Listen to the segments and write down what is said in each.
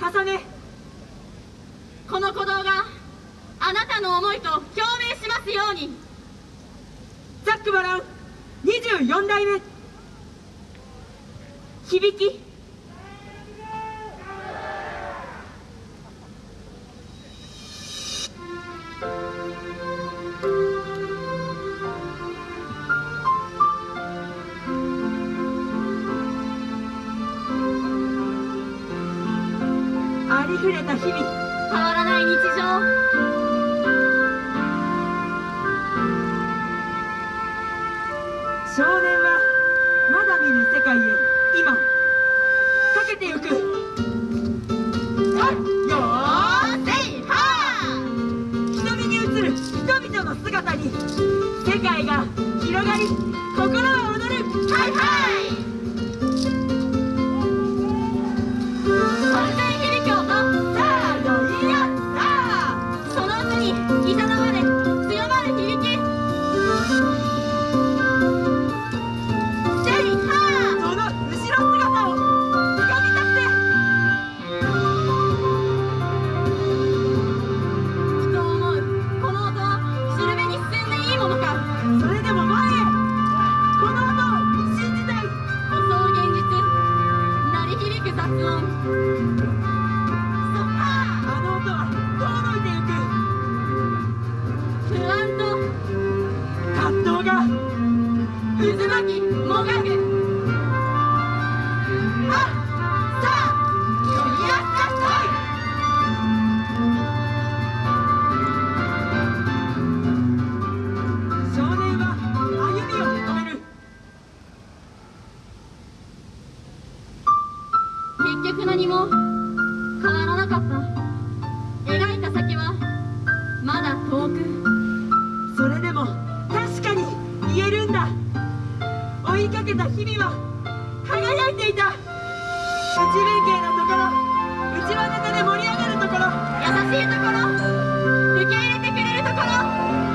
重ね。この鼓動があなたの思いと共鳴しますように。ザック・バラン24代目。響き。ありふれた日々変わらない日常。少年はまだ見ぬ世界へ今。かけてゆく。よーせいは瞳に映る人々の姿に世界が広がり心は踊る。はいはいにいざなまれ強まる響き。せいはその後ろ姿を掴み取って。ふと思うこの音はしるべに進んでいいものか。それでも前へ。この音を信じたい襲う現実鳴り響く雑音。渦巻きもがくあさあよりやすか少年は歩みを止める。結局何も変わらなかったいていた。内弁慶のところ。内輪ネタで盛り上がるところ。優しいところ。受け入れてくれるところ。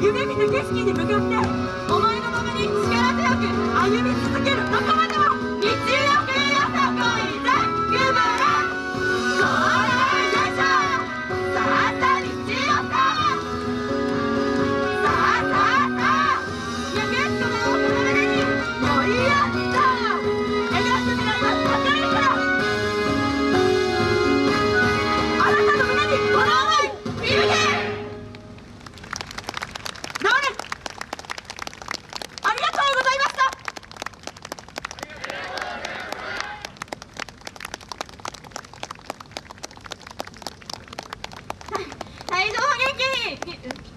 夢見た景色に向かってお前のままに力強く歩み続けるどこ can't.